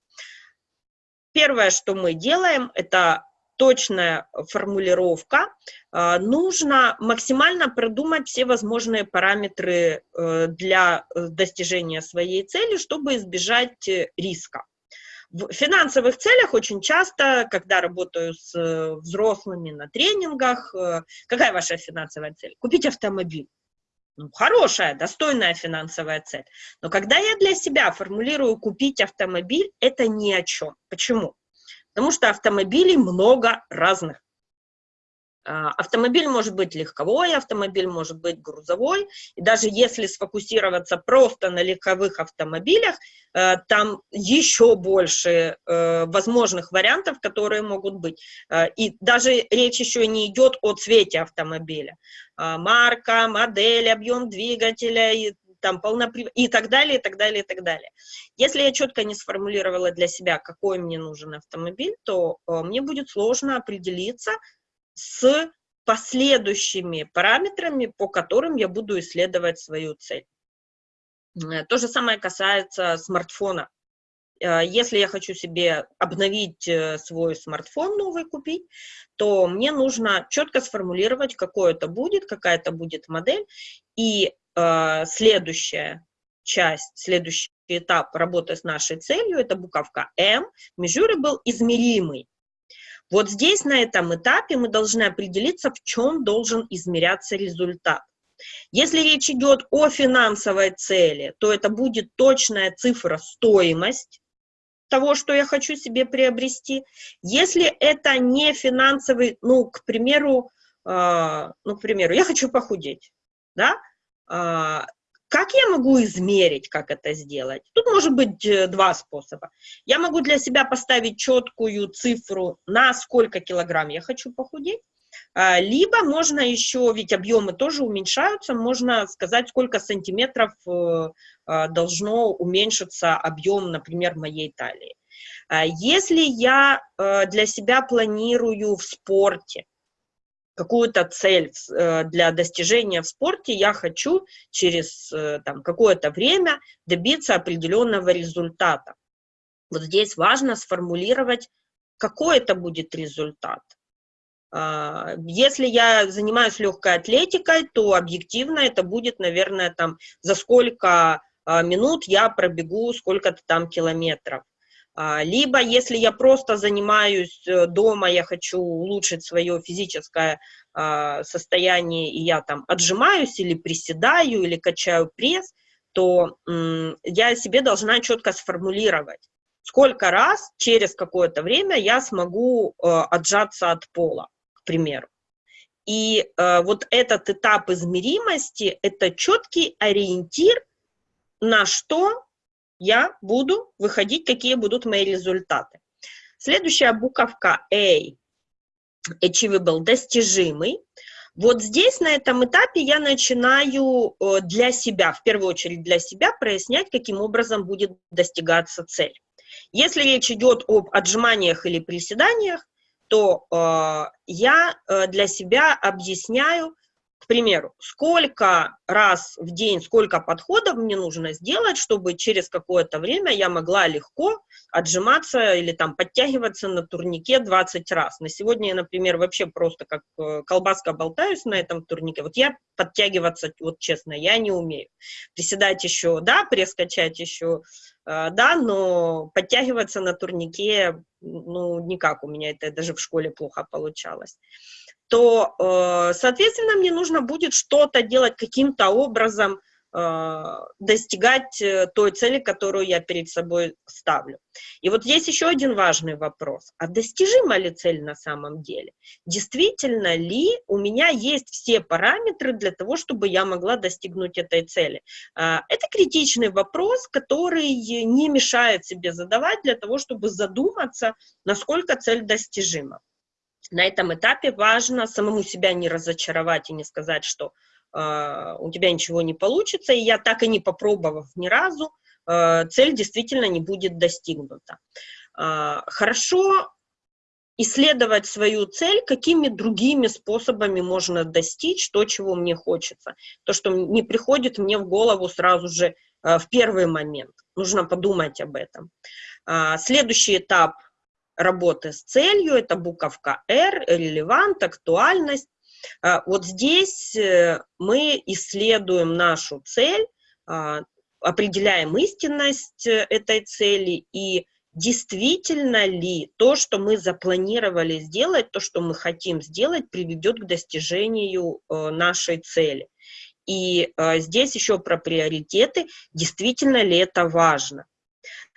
Первое, что мы делаем, это точная формулировка. А, Нужно максимально продумать все возможные параметры э, для э, достижения своей цели, чтобы избежать э, риска. в финансовых целях очень часто, когда работаю с э, взрослыми на тренингах, э, какая ваша финансовая цель? Купить автомобиль. Ну, хорошая, достойная финансовая цель. Но когда я для себя формулирую купить автомобиль, это ни о чем. Почему? Потому что автомобилей много разных. А, автомобиль может быть легковой, автомобиль может быть грузовой, и даже если сфокусироваться просто на легковых автомобилях, э, там еще больше э, возможных вариантов, которые могут быть. Э, и даже речь еще не идет о цвете автомобиля. А, марка, модель, объем двигателя и там полноприв... и так далее, и так далее, и так далее. Если я четко не сформулировала для себя, какой мне нужен автомобиль, то мне будет сложно определиться, с последующими параметрами, по которым я буду исследовать свою цель. Э, то же самое касается смартфона. Э, если я хочу себе обновить э, свой смартфон новый купить, то мне нужно четко сформулировать, какой это будет, какая это будет модель. И э, следующая часть, следующий этап работы с нашей целью, это буковка М, был измеримый. Вот здесь, на этом этапе, мы должны определиться, в чем должен измеряться результат. Если речь идет о финансовой цели, то это будет точная цифра стоимость того, что я хочу себе приобрести. Если это не финансовый, ну, к примеру, э, ну, к примеру, я хочу похудеть, да, как я могу измерить, как это сделать? Тут может быть э, два способа. Я могу для себя поставить четкую цифру, на сколько килограмм я хочу похудеть, а, либо можно еще, ведь объемы тоже уменьшаются, можно сказать, сколько сантиметров э, а, должно уменьшиться объем, например, моей талии. А, если я э, для себя планирую в спорте, какую-то цель э, для достижения в спорте, я хочу через э, какое-то время добиться определенного результата. Вот здесь важно сформулировать, какой это будет результат. А, если я занимаюсь легкой атлетикой, то объективно это будет, наверное, там, за сколько а, минут я пробегу сколько-то там километров. А, либо, если я просто занимаюсь э, дома, я хочу улучшить свое физическое а, состояние, и я там отжимаюсь или приседаю, или качаю пресс, то я себе должна четко сформулировать, сколько раз через какое-то время я смогу э, отжаться от пола, к примеру. И э, вот этот этап измеримости – это четкий ориентир, на что я буду выходить, какие будут мои результаты. Следующая буковка A, achievable, достижимый. Вот здесь, на этом этапе, я начинаю э, для себя, в первую очередь для себя, прояснять, каким образом будет достигаться цель. Если речь идет об отжиманиях или приседаниях, то э, я э, для себя объясняю, к примеру, сколько раз в день, сколько подходов мне нужно сделать, чтобы через какое-то время я могла легко отжиматься или там подтягиваться на турнике 20 раз. На сегодня я, например, вообще просто как э, колбаска болтаюсь на этом турнике. Вот я подтягиваться, вот честно, я не умею. Приседать еще, да, пресс еще, э, да, но подтягиваться на турнике, ну, никак у меня это даже в школе плохо получалось то, э, соответственно, мне нужно будет что-то делать каким-то образом, э, достигать э, той цели, которую я перед собой ставлю. И вот есть еще один важный вопрос. А достижима ли цель на самом деле? Действительно ли у меня есть все параметры для того, чтобы я могла достигнуть этой цели? Это критичный вопрос, который не мешает себе задавать для того, чтобы задуматься, насколько цель достижима на этом этапе важно самому себя не разочаровать и не сказать, что э, у тебя ничего не получится, и я так и не попробовав ни разу, э, цель действительно не будет достигнута. Э, хорошо исследовать свою цель, какими другими способами можно достичь то, чего мне хочется. То, что не приходит мне в голову сразу же в первый момент. Нужно подумать об этом. Следующий этап работы с целью, это буковка R, релевант, актуальность. А, вот здесь э, мы исследуем нашу цель, а, определяем истинность э, этой цели и действительно ли то, что мы запланировали сделать, то, что мы хотим сделать, приведет к достижению э, нашей цели. И здесь еще про приоритеты, действительно ли это важно.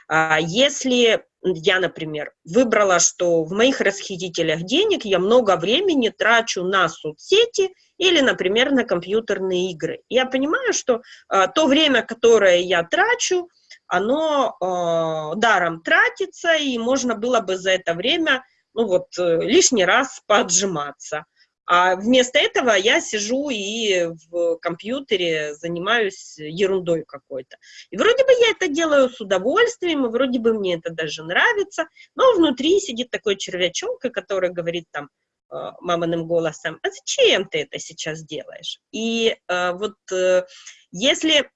А если я, например, выбрала, что в моих расхитителях денег я много времени трачу на соцсети или, например, на компьютерные игры. Я понимаю, что э, то время, которое я трачу, оно э, даром тратится, и можно было бы за это время ну вот, э, лишний раз поджиматься. А вместо этого я сижу и в компьютере занимаюсь ерундой какой-то. И вроде бы я это делаю с удовольствием, и вроде бы мне это даже нравится, но внутри сидит такой червячок, который говорит там э, маминым голосом, а зачем ты это сейчас делаешь? И э, вот э, если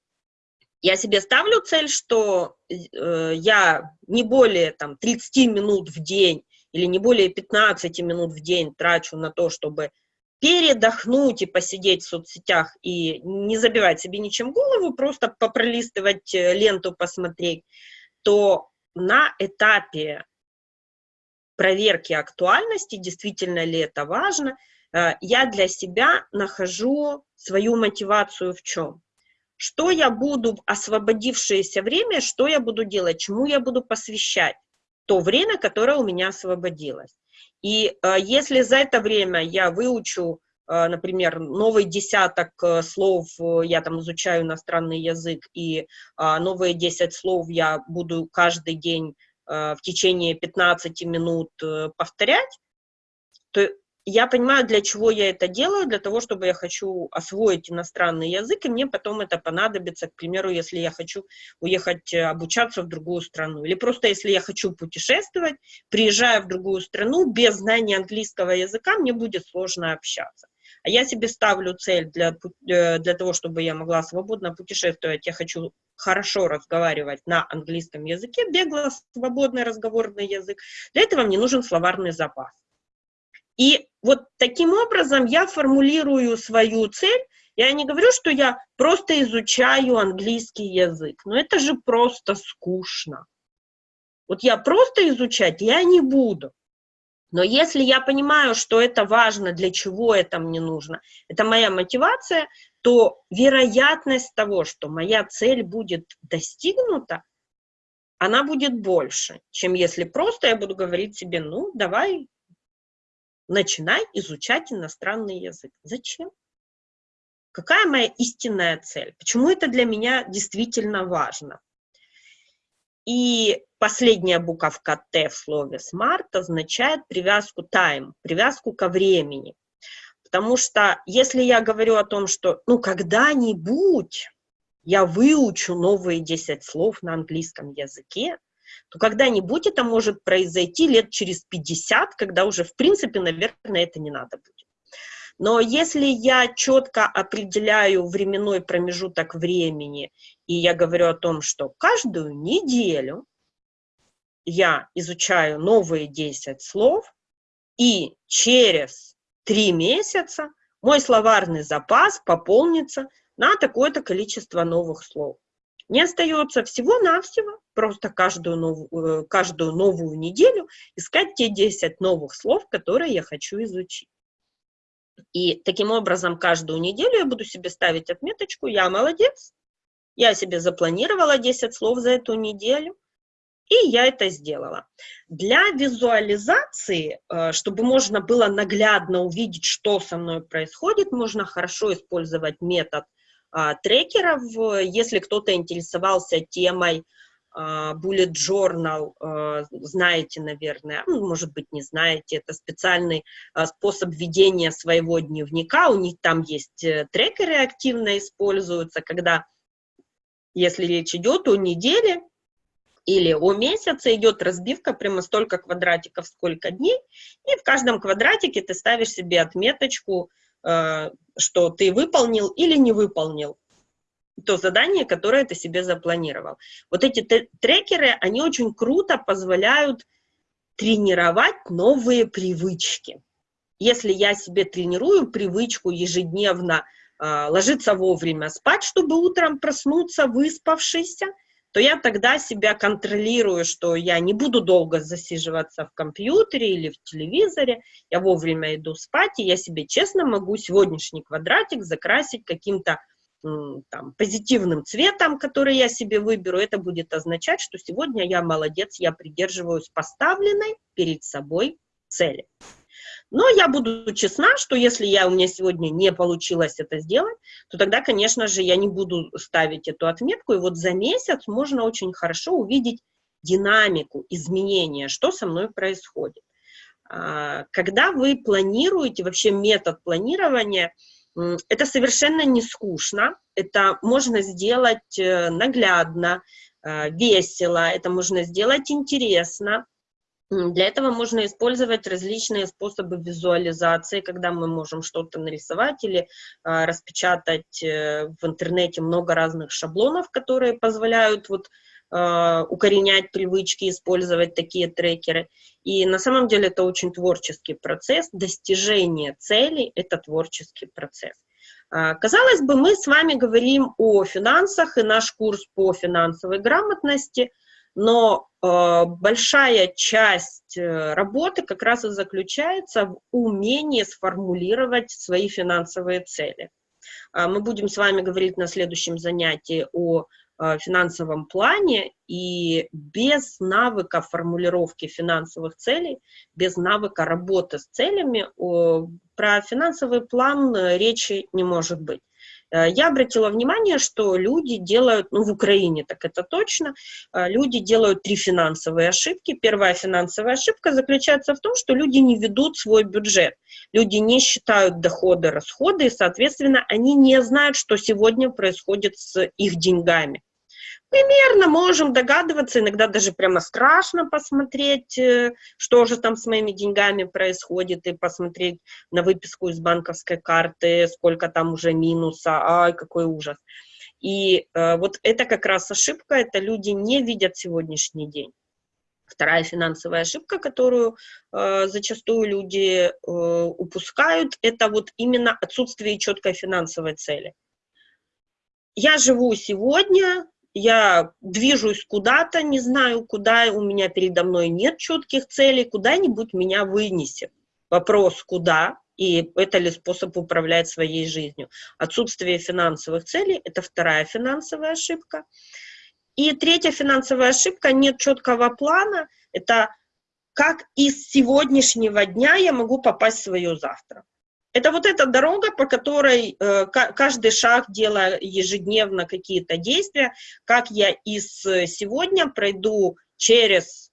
я себе ставлю цель, что э, я не более там 30 минут в день или не более 15 минут в день трачу на то, чтобы передохнуть и посидеть в соцсетях и не забивать себе ничем голову, просто попролистывать э, ленту, посмотреть, то на этапе проверки актуальности, действительно ли это важно, э, я для себя нахожу свою мотивацию в чем? Что я буду, освободившееся время, что я буду делать, чему я буду посвящать то время, которое у меня освободилось. И э, если за это время я выучу, э, например, новый десяток э, слов, я там изучаю иностранный язык, и новые 10 слов я буду каждый день в течение 15 минут повторять, то я понимаю, для чего я это делаю, для того, чтобы я хочу освоить иностранный язык, и мне потом это понадобится, к примеру, если я хочу уехать э, обучаться в другую страну, или просто если я хочу путешествовать, приезжая в другую страну, без знания английского языка, мне будет сложно общаться. А я себе ставлю цель для, э, для того, чтобы я могла свободно путешествовать, я хочу хорошо разговаривать на английском языке, бегло свободный разговорный язык. Для этого мне нужен словарный запас. И вот таким образом я формулирую свою цель. Я не говорю, что я просто изучаю английский язык, но это же просто скучно. Вот я просто изучать я не буду. Но если я понимаю, что это важно, для чего это мне нужно, это моя мотивация, то вероятность того, что моя цель будет достигнута, она будет больше, чем если просто я буду говорить себе, ну, давай начинай изучать иностранный язык. Зачем? Какая моя истинная цель? Почему это для меня действительно важно? И последняя буковка Т в слове smart означает привязку time, привязку ко времени. Потому что если я говорю о том, что ну когда-нибудь я выучу новые 10 слов на английском языке, то когда-нибудь это может произойти лет через 50, когда уже, в принципе, наверное, это не надо будет. Но если я четко определяю временной промежуток времени, и я говорю о том, что каждую неделю я изучаю новые 10 слов, и через 3 месяца мой словарный запас пополнится на такое-то количество новых слов. Мне остается всего-навсего просто каждую новую, э, каждую новую неделю искать те 10 новых слов, которые я хочу изучить. И таким образом каждую неделю я буду себе ставить отметочку «Я молодец», я себе запланировала 10 слов за эту неделю, и я это сделала. Для визуализации, э, чтобы можно было наглядно увидеть, что со мной происходит, можно хорошо использовать метод трекеров. Если кто-то интересовался темой а, Bullet Journal, а, знаете, наверное, ну, может быть, не знаете, это специальный способ ведения своего дневника, у них там есть э, трекеры активно используются, когда, если речь идет о неделе, или о месяце идет разбивка прямо столько квадратиков, сколько дней, и в каждом квадратике ты ставишь себе отметочку, что ты выполнил или не выполнил то задание, которое ты себе запланировал. Вот эти трекеры, они очень круто позволяют тренировать новые привычки. Если я себе тренирую привычку ежедневно э, ложиться вовремя спать, чтобы утром проснуться выспавшийся, то я тогда себя контролирую, что я не буду долго засиживаться в компьютере или в телевизоре, я вовремя иду спать, и я себе честно могу сегодняшний квадратик закрасить каким-то там, позитивным цветом, который я себе выберу, это будет означать, что сегодня я молодец, я придерживаюсь поставленной перед собой цели. Но я буду честна, что если я, у меня сегодня не получилось это сделать, то тогда, конечно же, я не буду ставить эту отметку. И вот за месяц можно очень хорошо увидеть динамику, изменения, что со мной происходит. А, когда вы планируете, вообще метод планирования, это совершенно не скучно, это можно сделать э, наглядно, э, весело, это можно сделать интересно, для этого можно использовать различные способы визуализации, когда мы можем что-то нарисовать или а, распечатать э, в интернете много разных шаблонов, которые позволяют вот, а, укоренять привычки, использовать такие трекеры. И на самом деле это очень творческий процесс. Достижение целей – это творческий процесс. А, казалось бы, мы с вами говорим о финансах, и наш курс по финансовой грамотности – но э, большая часть э, работы как раз и заключается в умении сформулировать свои финансовые цели. Э, мы будем с вами говорить на следующем занятии о э, финансовом плане, и без навыка формулировки финансовых целей, без навыка работы с целями, про финансовый план э, речи не может быть. Э, я обратила внимание, что люди делают, ну, в Украине так это точно, э, люди делают три финансовые ошибки. Первая финансовая ошибка заключается в том, что люди не ведут свой бюджет. Люди не считают доходы, расходы, и, соответственно, они не знают, что сегодня происходит с их деньгами примерно можем догадываться, иногда даже прямо страшно посмотреть, э, что же там с моими деньгами происходит, и посмотреть на выписку из банковской карты, сколько там уже минуса, ай, какой ужас. И э, вот это как раз ошибка, это люди не видят сегодняшний день. Вторая финансовая ошибка, которую э, зачастую люди э, упускают, это вот именно отсутствие четкой финансовой цели. Я живу сегодня, я движусь куда-то, не знаю куда, у меня передо мной нет четких целей, куда-нибудь меня вынесет. Вопрос, куда, и это ли способ управлять своей жизнью. Отсутствие финансовых целей – это вторая финансовая ошибка. И третья финансовая ошибка – нет четкого плана, это как из сегодняшнего дня я могу попасть в свое завтра. Это вот эта дорога, по которой э, каждый шаг, делая ежедневно какие-то действия, как я из э, сегодня пройду через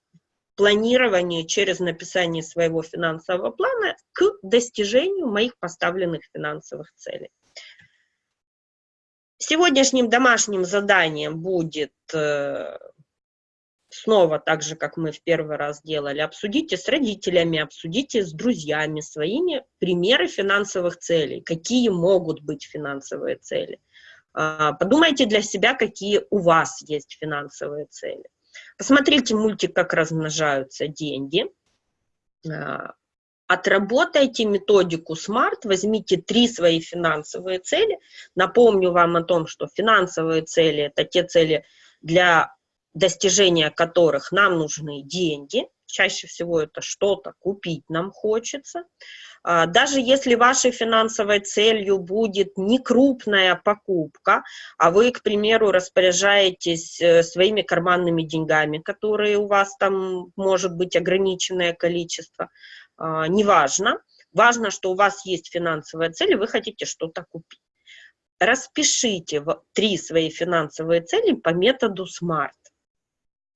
планирование, через написание своего финансового плана к достижению моих поставленных финансовых целей. Сегодняшним домашним заданием будет э, снова так же, как мы в первый раз делали, обсудите с родителями, обсудите с друзьями своими примеры финансовых целей, какие могут быть финансовые цели. А, подумайте для себя, какие у вас есть финансовые цели. Посмотрите мультик «Как размножаются деньги». А, отработайте методику SMART, возьмите три свои финансовые цели. Напомню вам о том, что финансовые цели – это те цели, для достижения которых нам нужны деньги, чаще всего это что-то купить нам хочется. А, даже если вашей финансовой целью будет не крупная покупка, а вы, к примеру, распоряжаетесь э, своими карманными деньгами, которые у вас там может быть ограниченное количество, а, неважно. Важно, что у вас есть финансовая цель, и вы хотите что-то купить. Распишите три свои финансовые цели по методу SMART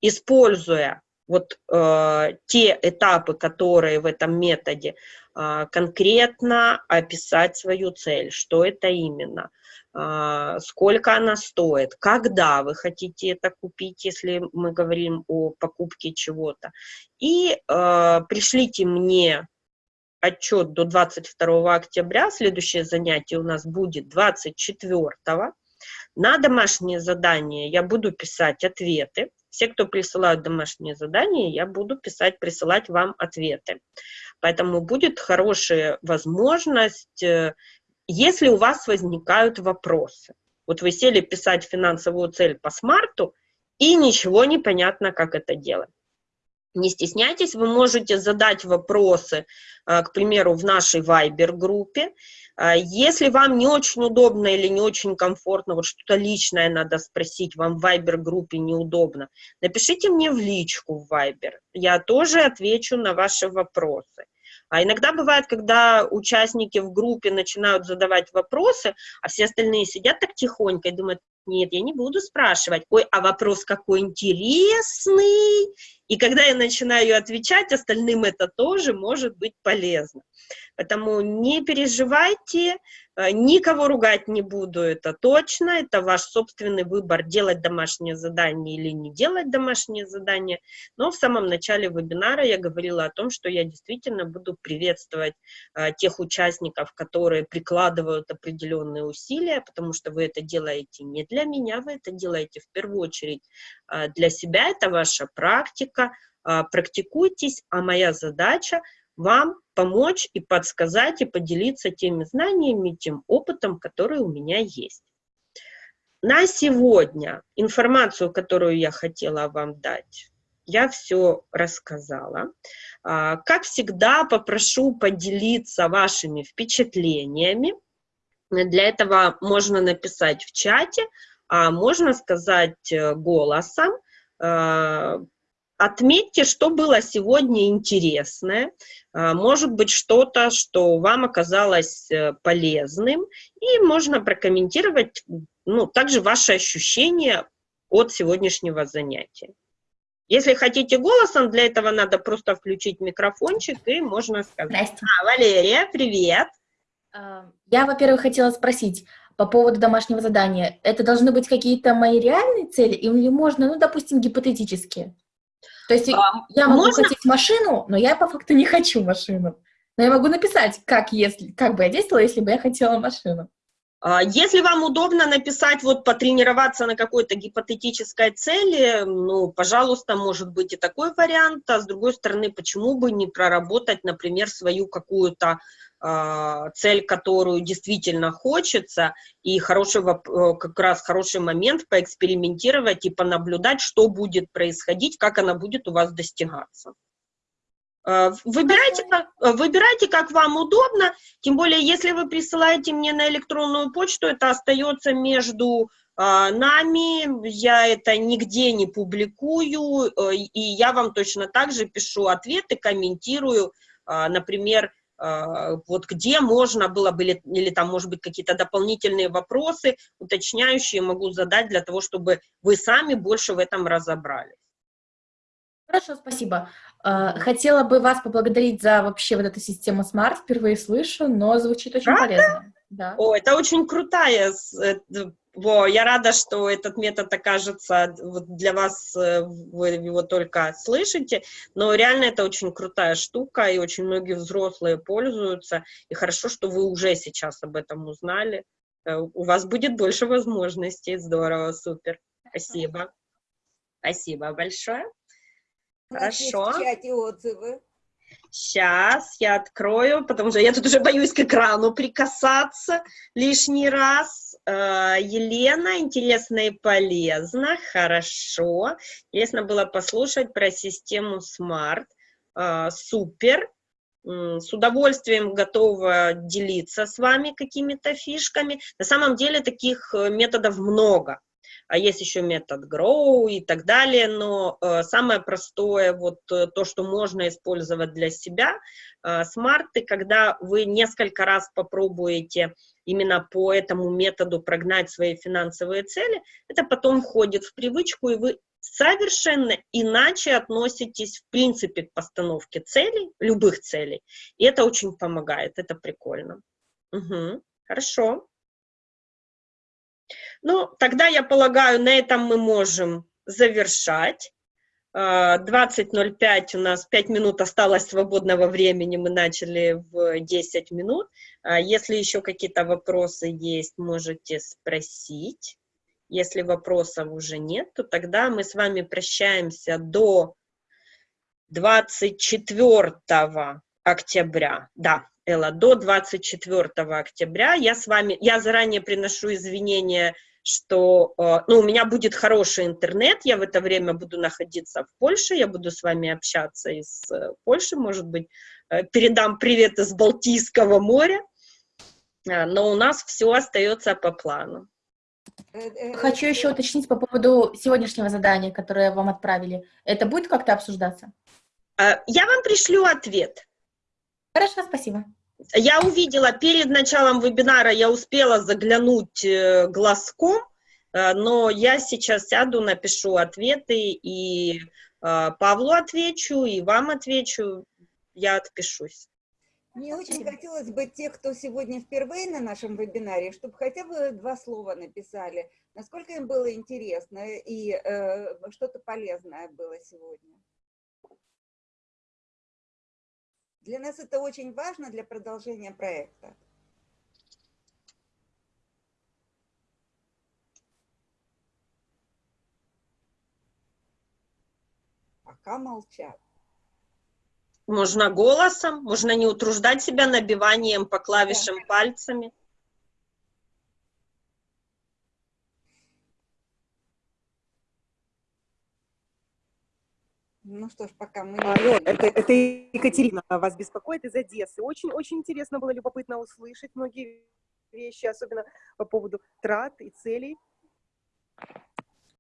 используя вот э, те этапы, которые в этом методе, э, конкретно описать свою цель, что это именно, э, сколько она стоит, когда вы хотите это купить, если мы говорим о покупке чего-то. И э, пришлите мне отчет до 22 октября, следующее занятие у нас будет 24 на домашнее задание я буду писать ответы, все, кто присылают домашние задания, я буду писать, присылать вам ответы. Поэтому будет хорошая возможность, э, если у вас возникают вопросы. Вот вы сели писать финансовую цель по смарту, и ничего не понятно, как это делать. Не стесняйтесь, вы можете задать вопросы, а, к примеру, в нашей Viber-группе. А, если вам не очень удобно или не очень комфортно, вот что-то личное надо спросить, вам в Viber-группе неудобно, напишите мне в личку в Viber, я тоже отвечу на ваши вопросы. А иногда бывает, когда участники в группе начинают задавать вопросы, а все остальные сидят так тихонько и думают, нет, я не буду спрашивать. Ой, а вопрос какой интересный. И когда я начинаю отвечать, остальным это тоже может быть полезно. Поэтому не переживайте, э, никого ругать не буду, это точно, это ваш собственный выбор, делать домашнее задание или не делать домашнее задание. Но в самом начале вебинара я говорила о том, что я действительно буду приветствовать а, тех участников, которые прикладывают определенные усилия, потому что вы это делаете не для меня, вы это делаете в первую очередь а, для себя, это ваша практика, а, практикуйтесь, а моя задача – вам помочь и подсказать, и поделиться теми знаниями, тем опытом, который у меня есть. На сегодня информацию, которую я хотела вам дать, я все рассказала. А, как всегда, попрошу поделиться вашими впечатлениями. Для этого можно написать в чате, а можно сказать э, голосом, а, Отметьте, что было сегодня интересное, а, может быть, что-то, что вам оказалось э, полезным, и можно прокомментировать ну, также ваши ощущения от сегодняшнего занятия. Если хотите голосом, для этого надо просто включить микрофончик, и можно сказать. Здрасте. А, Валерия, привет. А, Я, во-первых, хотела спросить по поводу домашнего задания. Это должны быть какие-то мои реальные цели или можно, ну, допустим, гипотетические? То есть А, я могу можно- хотеть машину, но я по факту не хочу машину. Но я могу написать, как, если, как бы я действовала, если бы я хотела машину. А, Если вам удобно написать, вот потренироваться на какой-то гипотетической цели, ну, пожалуйста, может быть и такой вариант, а с другой стороны, почему бы не проработать, например, свою какую-то цель, которую действительно хочется, и хороший, э, как раз хороший момент поэкспериментировать и понаблюдать, что будет происходить, как она будет у вас достигаться. Э, Выбирайте как, э, выбирайте, как вам удобно, тем более, если вы присылаете мне на электронную почту, это остается между а, нами, я это нигде не публикую, э, и я вам точно так же пишу ответы, комментирую, а, например, а, вот где можно было бы, или, или там, может быть, какие-то дополнительные вопросы, уточняющие могу задать для того, чтобы вы сами больше в этом разобрались. Хорошо, спасибо. А, Хотела бы вас поблагодарить за вообще вот эту систему Smart, впервые слышу, но звучит очень Правда? полезно. Да. О, это очень крутая. Во, я рада, что этот метод окажется для вас, э, вы его только слышите, но реально это очень крутая штука, и очень многие взрослые пользуются, и хорошо, что вы уже сейчас об этом узнали. Э, У вас будет больше возможностей, здорово, супер. Спасибо. Спасибо большое. Хорошо. в чате отзывы. Сейчас я открою, потому что я тут уже боюсь к экрану прикасаться лишний раз. Э, Елена, интересно и полезно, хорошо. Интересно было послушать про систему Smart. Э, Супер. С удовольствием готова делиться с вами какими-то фишками. На самом деле таких э, методов много а есть еще метод Grow и так далее, но э, самое простое, вот э, то, что можно использовать для себя, э, смарты, когда вы несколько раз попробуете именно по этому методу прогнать свои финансовые цели, это потом входит в привычку, и вы совершенно иначе относитесь, в принципе, к постановке целей, любых целей, и это очень помогает, это прикольно. Мгм. Хорошо. Ну, тогда, я полагаю, на этом мы можем завершать. А, 20.05 у нас 5 минут осталось свободного времени, мы начали в 10 минут. А, Если еще какие-то вопросы есть, можете спросить. Если вопросов уже нет, то тогда мы с вами прощаемся до 24 октября. Да, Элла, до 24 октября. Я с вами, я заранее приношу извинения что э, ну, у меня будет хороший интернет, я в это время буду находиться в Польше, я буду с вами общаться из э, Польши, может быть, э, передам привет из Балтийского моря, но у нас все остается по плану. Хочу еще уточнить по поводу сегодняшнего задания, которое вам отправили. Это будет как-то обсуждаться? Я вам пришлю ответ. Хорошо, спасибо. Я увидела перед началом вебинара, я успела заглянуть э, глазком, э, но я сейчас сяду, напишу ответы, и э, Павлу отвечу, и вам отвечу, я отпишусь. Мне очень хотелось бы тех, кто сегодня впервые на нашем вебинаре, чтобы хотя бы два слова написали, насколько им было интересно и э, что-то полезное было сегодня. Для нас это очень важно для продолжения проекта. Пока молчат. Можно голосом, можно не утруждать себя набиванием по клавишам пальцами. Ну что ж, пока мы... Алло, это, это Екатерина вас беспокоит из Одессы. Очень, очень интересно было, любопытно услышать многие вещи, особенно по поводу трат и целей.